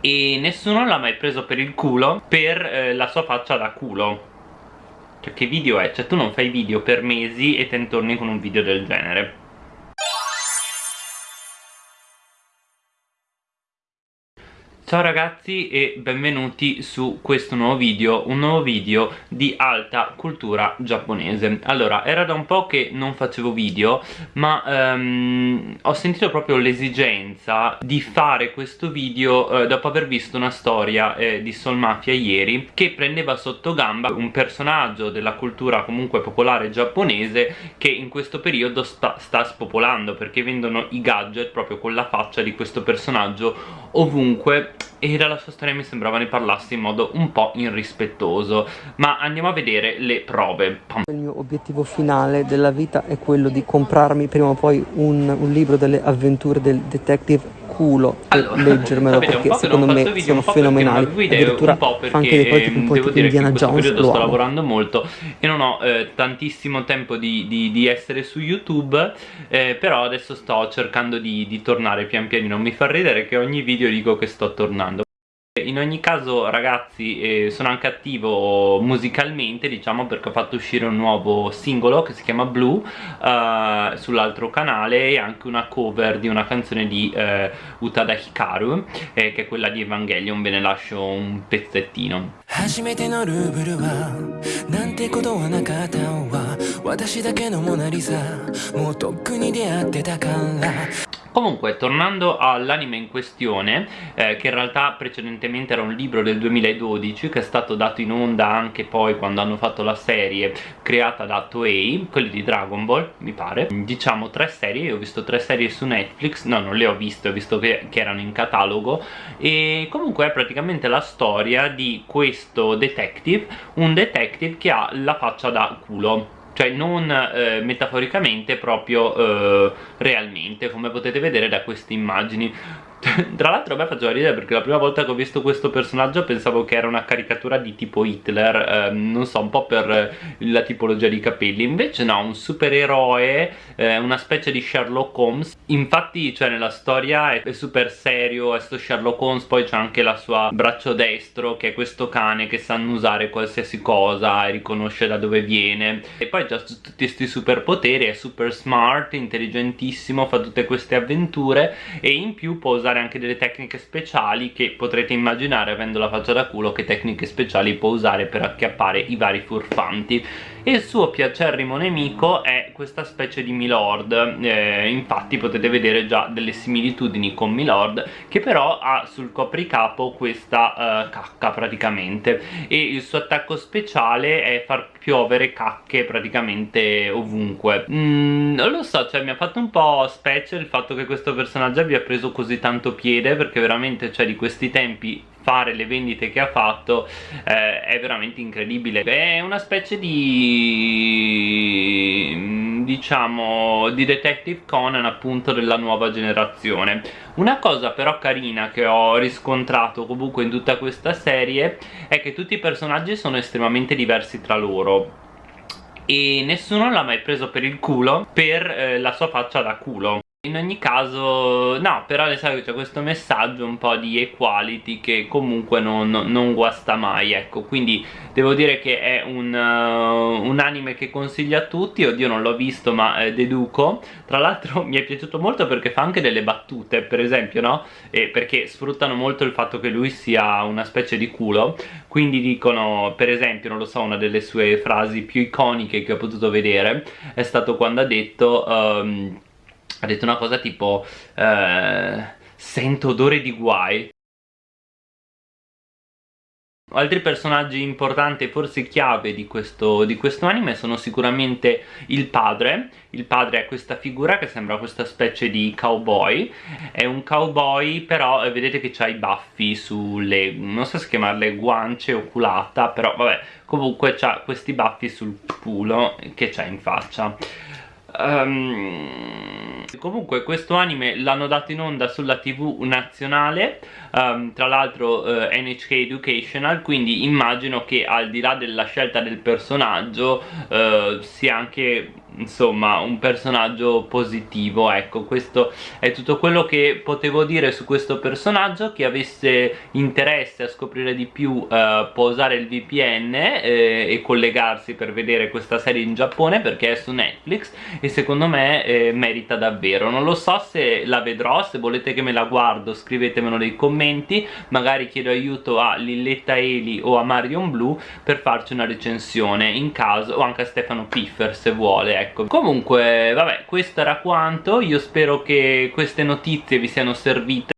e nessuno l'ha mai preso per il culo per eh, la sua faccia da culo cioè che video è? Cioè tu non fai video per mesi e te ne torni con un video del genere Ciao ragazzi e benvenuti su questo nuovo video, un nuovo video di alta cultura giapponese. Allora, era da un po' che non facevo video, ma um, ho sentito proprio l'esigenza di fare questo video eh, dopo aver visto una storia eh, di Soul Mafia ieri che prendeva sotto gamba un personaggio della cultura comunque popolare giapponese che in questo periodo sta, sta spopolando perché vendono i gadget proprio con la faccia di questo personaggio ovunque e dalla sua storia mi sembrava ne parlassi in modo un po' irrispettoso. Ma andiamo a vedere le prove. Il mio obiettivo finale della vita è quello di comprarmi prima o poi un, un libro delle avventure del detective culo allora, leggermelo perché secondo me video, sono fenomenali. addirittura fa anche dei tipo un po' tipo Indiana Jones lo sto lavorando molto. E non ho eh, tantissimo tempo di, di, di, essere su YouTube eh, però adesso sto cercando di, di tornare pian pianino. Mi fa ridere che ogni video dico che sto tornando in ogni caso ragazzi eh, sono anche attivo musicalmente diciamo perché ho fatto uscire un nuovo singolo che si chiama Blue eh, sull'altro canale e anche una cover di una canzone di eh, Utada Hikaru eh, che è quella di Evangelion ve ne lascio un pezzettino 初めてのルーブルはなんてことはなかったわ私だけのモナリザもうとっくに出会ってたから Comunque, tornando all'anime in questione, eh, che in realtà precedentemente era un libro del 2012 che è stato dato in onda anche poi quando hanno fatto la serie creata da Toei, quelli di Dragon Ball, mi pare. Diciamo tre serie, io ho visto tre serie su Netflix, no non le ho viste, ho visto che, che erano in catalogo. E comunque è praticamente la storia di questo detective, un detective che ha la faccia da culo cioè non eh, metaforicamente proprio eh, realmente come potete vedere da queste immagini tra l'altro a me faceva ridere perché la prima volta che ho visto questo personaggio pensavo che era una caricatura di tipo Hitler eh, non so, un po' per la tipologia di capelli. Invece no, un supereroe eh, una specie di Sherlock Holmes. Infatti cioè nella storia è, è super serio è sto Sherlock Holmes poi c'è anche la sua braccio destro che è questo cane che sa annusare qualsiasi cosa e riconosce da dove viene. E poi c'ha tutti questi superpoteri è super smart, intelligentissimo fa tutte queste avventure e in più può usare usare anche delle tecniche speciali che potrete immaginare avendo la faccia da culo che tecniche speciali può usare per acchiappare i vari furfanti. E il suo piacerrimo nemico è questa specie di Milord. Eh, infatti potete vedere già delle similitudini con Milord che però ha sul copricapo questa uh, cacca praticamente. E il suo attacco speciale è far piovere cacche praticamente ovunque. Mm, non lo so, cioè mi ha fatto un po' specie il fatto che questo personaggio abbia preso così tanto piede perché veramente cioè di questi tempi fare le vendite che ha fatto eh, è veramente incredibile. È una specie di diciamo di Detective Conan appunto della nuova generazione. Una cosa però carina che ho riscontrato comunque in tutta questa serie è che tutti i personaggi sono estremamente diversi tra loro. E nessuno l'ha mai preso per il culo per eh, la sua faccia da culo in ogni caso, no, però le sai c'è questo messaggio un po' di equality che comunque non, non guasta mai, ecco, quindi devo dire che è un, uh, un anime che consiglio a tutti, oddio non l'ho visto ma eh, deduco, tra l'altro mi è piaciuto molto perché fa anche delle battute, per esempio, no? E perché sfruttano molto il fatto che lui sia una specie di culo, quindi dicono, per esempio, non lo so, una delle sue frasi più iconiche che ho potuto vedere è stato quando ha detto... Um, ha detto una cosa tipo eh, sento odore di guai Altri personaggi importanti e forse chiave di questo, di questo, anime sono sicuramente il padre. Il padre è questa figura che sembra questa specie di cowboy. È un cowboy però eh, vedete che ha i baffi sulle, non so se chiamarle guance o culata Però vabbè comunque ha questi baffi sul culo che c'ha in faccia. Um, comunque questo anime l'hanno dato in onda sulla tv nazionale um, tra l'altro uh, eh, NHK Educational quindi immagino che al di là della scelta del personaggio uh, sia anche insomma un personaggio positivo ecco questo è tutto quello che potevo dire su questo personaggio. Chi avesse interesse a scoprire di più eh, può usare il VPN eh, e collegarsi per vedere questa serie in Giappone perché è su Netflix e secondo me eh, merita davvero. Non lo so se la vedrò se volete che me la guardo scrivetemelo nei commenti. Magari chiedo aiuto a Lilletta Eli o a Marion Blue per farci una recensione in caso o anche a Stefano Piffer se vuole ecco. Comunque vabbè questo era quanto. Io spero che queste notizie vi siano servite